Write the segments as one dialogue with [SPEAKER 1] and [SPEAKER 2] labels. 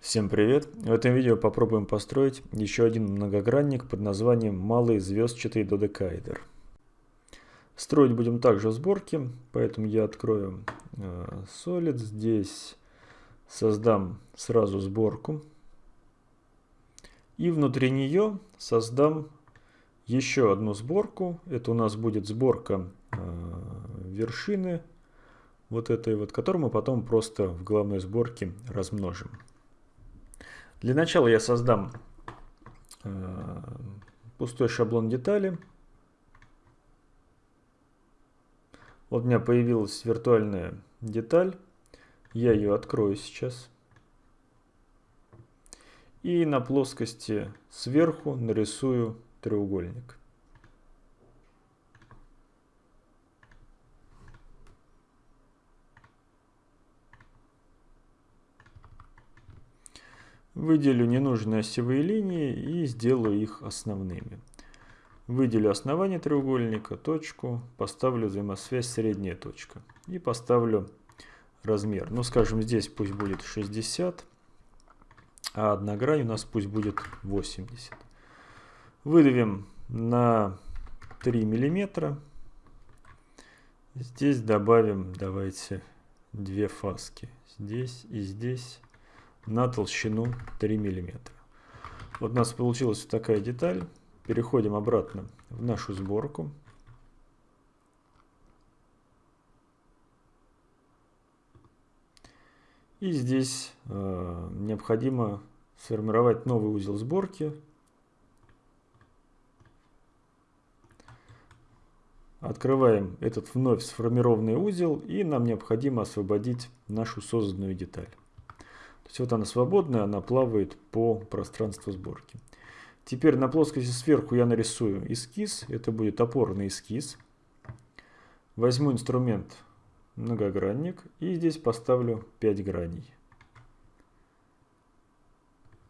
[SPEAKER 1] Всем привет! В этом видео попробуем построить еще один многогранник под названием малый звездчатый додекаэдр. Строить будем также в сборке, поэтому я открою э, Solid. Здесь создам сразу сборку. И внутри нее создам еще одну сборку. Это у нас будет сборка э, вершины вот этой вот, которую мы потом просто в главной сборке размножим. Для начала я создам э, пустой шаблон детали. Вот у меня появилась виртуальная деталь. Я ее открою сейчас. И на плоскости сверху нарисую треугольник. Выделю ненужные осевые линии и сделаю их основными. Выделю основание треугольника, точку, поставлю взаимосвязь средняя точка. И поставлю размер. Ну, скажем, здесь пусть будет 60, а одна грань у нас пусть будет 80. Выдавим на 3 миллиметра. Здесь добавим, давайте, две фаски. Здесь и здесь на толщину 3 мм. Вот у нас получилась вот такая деталь. Переходим обратно в нашу сборку. И здесь э, необходимо сформировать новый узел сборки. Открываем этот вновь сформированный узел и нам необходимо освободить нашу созданную деталь. То есть вот она свободная, она плавает по пространству сборки. Теперь на плоскости сверху я нарисую эскиз. Это будет опорный эскиз. Возьму инструмент многогранник и здесь поставлю 5 граней.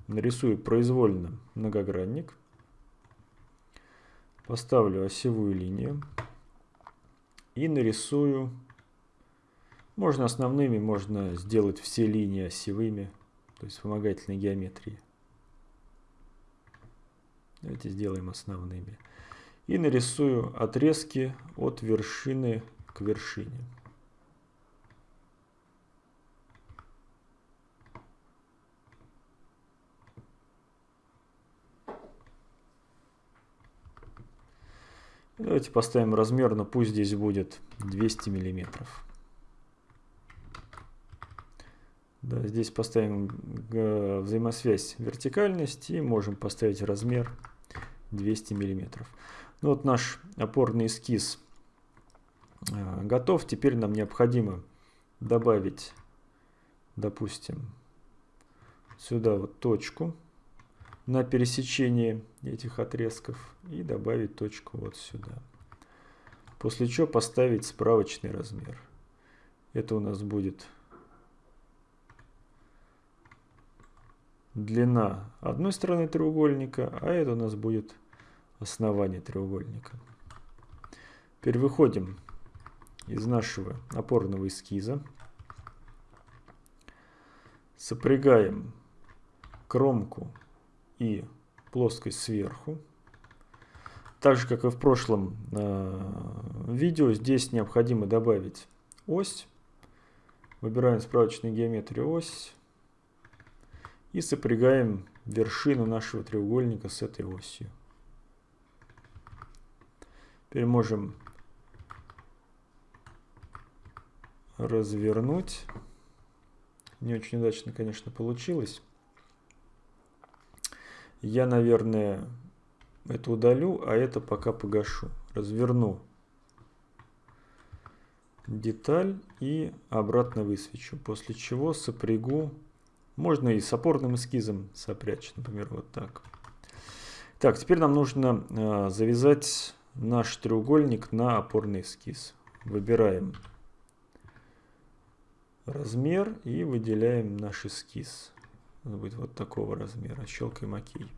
[SPEAKER 1] Нарисую произвольно многогранник. Поставлю осевую линию. И нарисую можно основными, можно сделать все линии осевыми, то есть вспомогательной геометрии. Давайте сделаем основными. И нарисую отрезки от вершины к вершине. Давайте поставим размер, но пусть здесь будет 200 миллиметров. Да, здесь поставим э, взаимосвязь вертикальность и можем поставить размер 200 миллиметров. Ну вот наш опорный эскиз э, готов. Теперь нам необходимо добавить, допустим, сюда вот точку на пересечении этих отрезков и добавить точку вот сюда. После чего поставить справочный размер. Это у нас будет длина одной стороны треугольника, а это у нас будет основание треугольника. Теперь выходим из нашего опорного эскиза. Сопрягаем кромку и плоскость сверху. Так же, как и в прошлом э, видео, здесь необходимо добавить ось. Выбираем справочную геометрию ось и сопрягаем вершину нашего треугольника с этой осью. Теперь можем развернуть. Не очень удачно, конечно, получилось. Я, наверное, это удалю, а это пока погашу. Разверну деталь и обратно высвечу. После чего сопрягу можно и с опорным эскизом сопрячь, например, вот так. Так, теперь нам нужно э, завязать наш треугольник на опорный эскиз. Выбираем размер и выделяем наш эскиз. Он будет вот такого размера. Щелкаем ОК.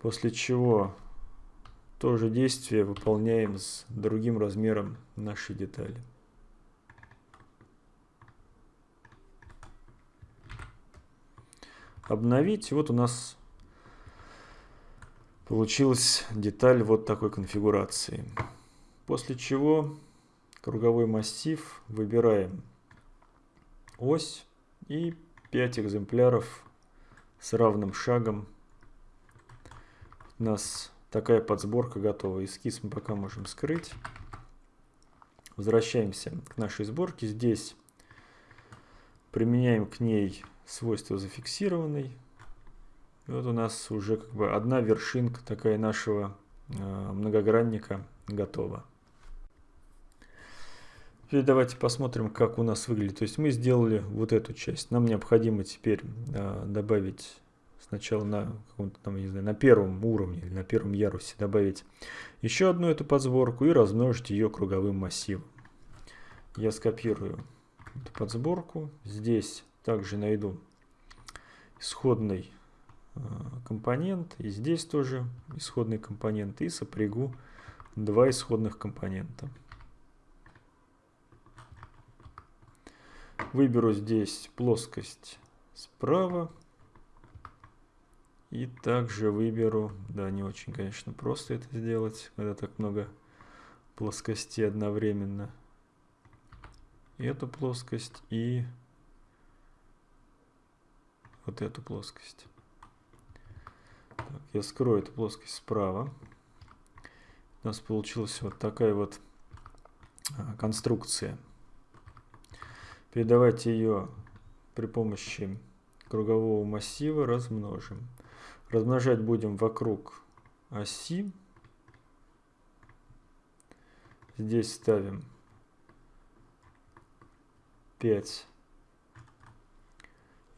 [SPEAKER 1] После чего то же действие выполняем с другим размером нашей детали. Обновить. Вот у нас получилась деталь вот такой конфигурации. После чего круговой массив выбираем ось и 5 экземпляров с равным шагом. У нас такая подсборка готова. Эскиз мы пока можем скрыть. Возвращаемся к нашей сборке. Здесь применяем к ней свойство зафиксированный. И вот у нас уже как бы одна вершинка такая нашего э, многогранника готова. Теперь давайте посмотрим, как у нас выглядит. То есть мы сделали вот эту часть. Нам необходимо теперь э, добавить сначала на каком-то там, не знаю, на первом уровне или на первом ярусе добавить еще одну эту подсборку и размножить ее круговым массивом. Я скопирую эту подсборку. Здесь также найду исходный э, компонент. И здесь тоже исходный компонент. И сопрягу два исходных компонента. Выберу здесь плоскость справа. И также выберу, да, не очень, конечно, просто это сделать, когда так много плоскостей одновременно. Эту плоскость и вот эту плоскость. Так, я скрою эту плоскость справа. У нас получилась вот такая вот а, конструкция. Передавайте ее при помощи кругового массива размножим. Размножать будем вокруг оси. Здесь ставим 5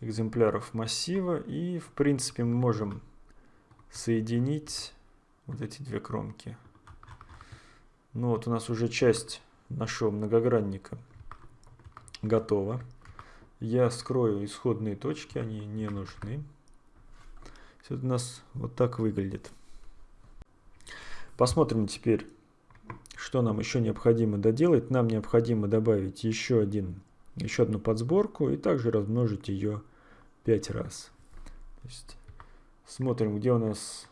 [SPEAKER 1] экземпляров массива и в принципе мы можем соединить вот эти две кромки. Ну вот у нас уже часть нашего многогранника готово. Я скрою исходные точки, они не нужны. Все это у нас вот так выглядит. Посмотрим теперь, что нам еще необходимо доделать. Нам необходимо добавить еще, один, еще одну подсборку и также размножить ее 5 раз. То есть смотрим, где у нас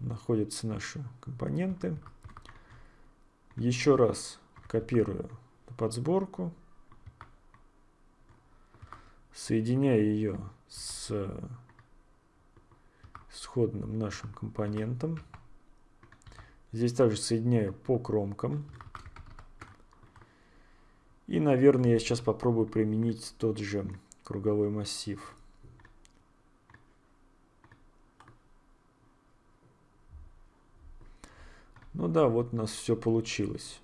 [SPEAKER 1] находятся наши компоненты. Еще раз копирую подсборку соединяя ее с сходным нашим компонентом. Здесь также соединяю по кромкам. И, наверное, я сейчас попробую применить тот же круговой массив. Ну да, вот у нас все получилось.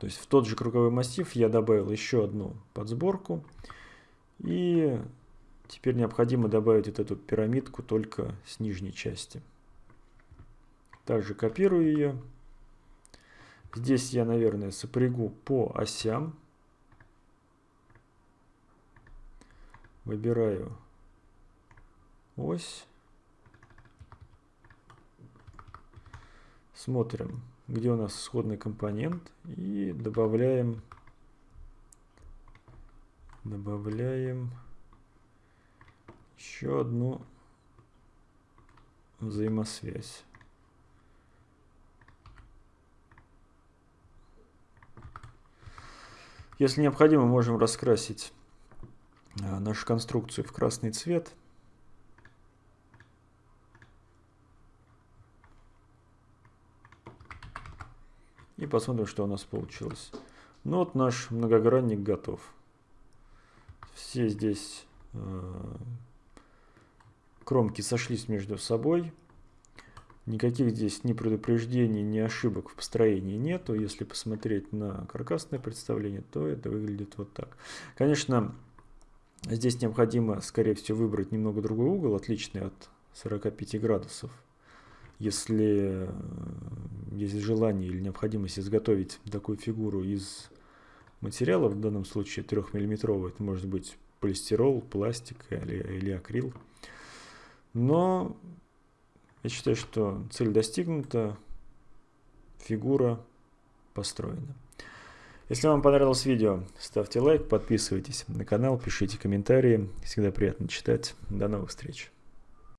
[SPEAKER 1] То есть в тот же круговой массив я добавил еще одну подсборку. И теперь необходимо добавить вот эту пирамидку только с нижней части. Также копирую ее. Здесь я, наверное, сопрягу по осям. Выбираю ось. Смотрим где у нас исходный компонент и добавляем добавляем еще одну взаимосвязь. Если необходимо, можем раскрасить а, нашу конструкцию в красный цвет. И посмотрим, что у нас получилось. Ну вот наш многогранник готов. Все здесь э, кромки сошлись между собой. Никаких здесь ни предупреждений, ни ошибок в построении нету. Если посмотреть на каркасное представление, то это выглядит вот так. Конечно, здесь необходимо, скорее всего, выбрать немного другой угол, отличный от 45 градусов если э, есть желание или необходимость изготовить такую фигуру из материала, в данном случае 3 миллиметровый, это может быть полистирол, пластик или, или акрил. Но я считаю, что цель достигнута, фигура построена. Если вам понравилось видео, ставьте лайк, подписывайтесь на канал, пишите комментарии. Всегда приятно читать. До новых встреч.